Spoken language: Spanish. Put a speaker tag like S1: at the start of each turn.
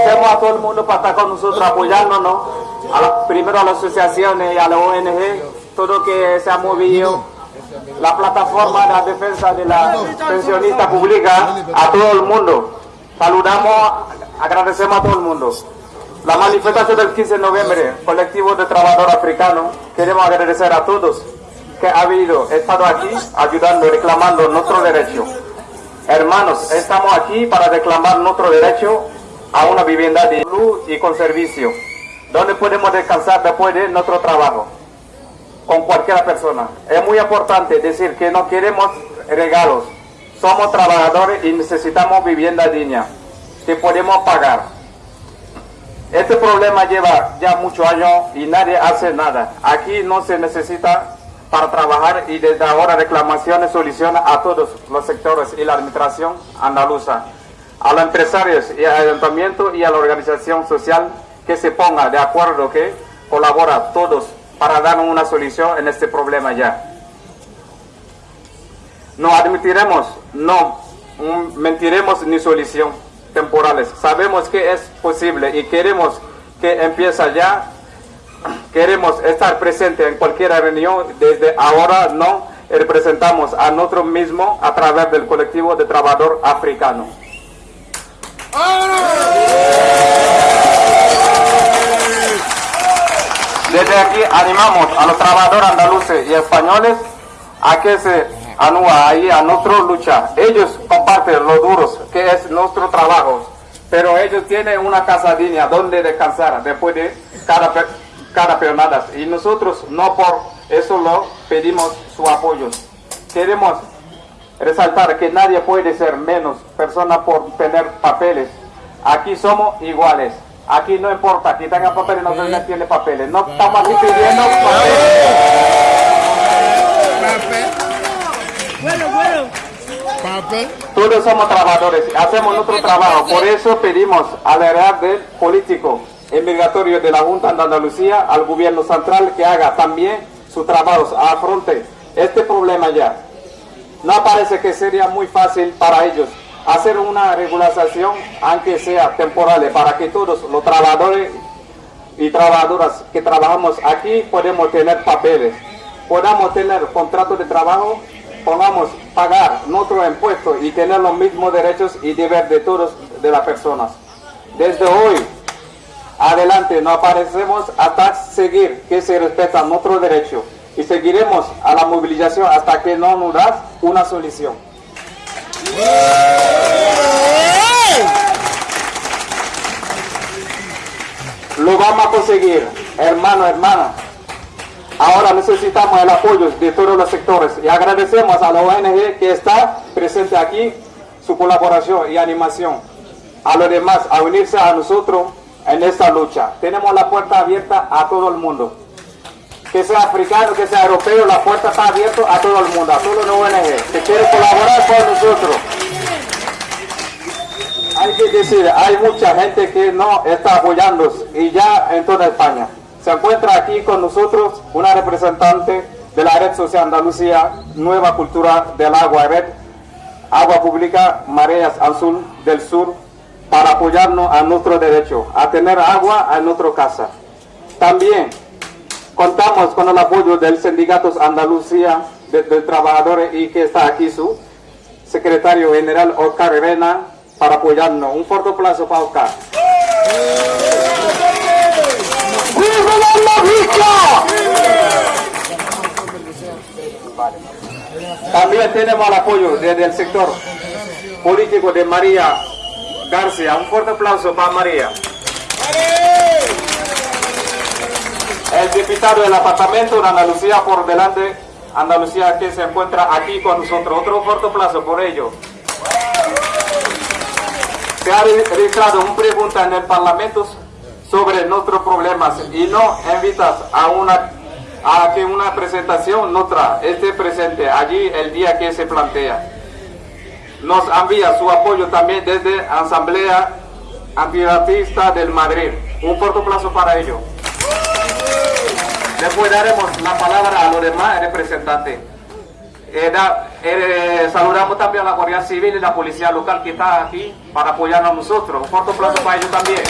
S1: agradecemos a todo el mundo para estar con nosotros apoyándonos, a la- primero a las asociaciones y a la ONG, todo que se ha movido, la plataforma de la defensa de la pensionista pública, a todo el mundo. Saludamos, agradecemos a todo el mundo. La manifestación del 15 de noviembre, colectivo de trabajadores africanos, queremos agradecer a todos que ha habido, estado aquí ayudando reclamando nuestro derecho. Hermanos, estamos aquí para reclamar nuestro derecho a una vivienda de luz y con servicio, donde podemos descansar después de nuestro trabajo, con cualquier persona. Es muy importante decir que no queremos regalos, somos trabajadores y necesitamos vivienda digna, que podemos pagar. Este problema lleva ya muchos años y nadie hace nada. Aquí no se necesita para trabajar y desde ahora reclamaciones, soluciones a todos los sectores y la administración andaluza, a los empresarios y al ayuntamiento y a la organización social que se ponga de acuerdo, que colabora todos para dar una solución en este problema ya. No admitiremos, no mm, mentiremos ni solución temporales. Sabemos que es posible y queremos que empiece ya. Queremos estar presente en cualquier reunión. Desde ahora no representamos a nosotros mismos a través del colectivo de trabajador africano. Desde aquí animamos a los trabajadores andaluces y españoles a que se anúa ahí a nuestra lucha. Ellos comparten lo duros que es nuestro trabajo, pero ellos tienen una casa digna donde descansar después de cada, cada peonada. Y nosotros no por eso lo pedimos su apoyo. Queremos resaltar que nadie puede ser menos persona por tener papeles. Aquí somos iguales. Aquí no importa que tenga papeles, no tenga tiene papeles. No estamos aquí pidiendo papeles. Todos somos trabajadores, hacemos nuestro trabajo. Por eso pedimos al área del político migratorio de la Junta de Andalucía al gobierno central que haga también su trabajo, afronte este problema ya. No parece que sería muy fácil para ellos hacer una regulación, aunque sea temporal, para que todos los trabajadores y trabajadoras que trabajamos aquí podemos tener papeles, podamos tener contrato de trabajo, podamos pagar nuestro impuesto y tener los mismos derechos y deberes de todos de las personas. Desde hoy adelante no aparecemos hasta seguir que se respeta nuestro derecho y seguiremos a la movilización hasta que no nos das una solución. Lo vamos a conseguir, hermano, hermana. Ahora necesitamos el apoyo de todos los sectores y agradecemos a la ONG que está presente aquí, su colaboración y animación. A los demás, a unirse a nosotros en esta lucha. Tenemos la puerta abierta a todo el mundo. Que sea africano, que sea europeo, la puerta está abierta a todo el mundo, a todos los ONG que quieren colaborar con nosotros. Hay que decir, hay mucha gente que no está apoyando y ya en toda España. Se encuentra aquí con nosotros una representante de la Red Social Andalucía, Nueva Cultura del Agua Red, Agua Pública Mareas Azul del Sur, para apoyarnos a nuestro derecho, a tener agua en nuestra casa. También contamos con el apoyo del Sindicato Andalucía de, de Trabajadores y que está aquí su secretario general Oscar Rivera para apoyarnos. Un fuerte aplauso para Oscar. ¡Viva la También tenemos el apoyo desde el sector político de María García. Un fuerte aplauso para María. Diputado del apartamento de Andalucía por delante, Andalucía que se encuentra aquí con nosotros. Otro fuerte aplauso por ello. Se ha re- realizado una pregunta en el Parlamento sobre nuestros problemas y no invitas a una a que una presentación nuestra esté presente allí el día que se plantea. Nos envía su apoyo también desde Asamblea Antirracista del Madrid. Un fuerte aplauso para ello. Después daremos la palabra a los demás representantes. Eh, eh, saludamos también a la Guardia Civil y la Policía Local que está aquí para apoyarnos a nosotros. Un fuerte aplauso para ellos también.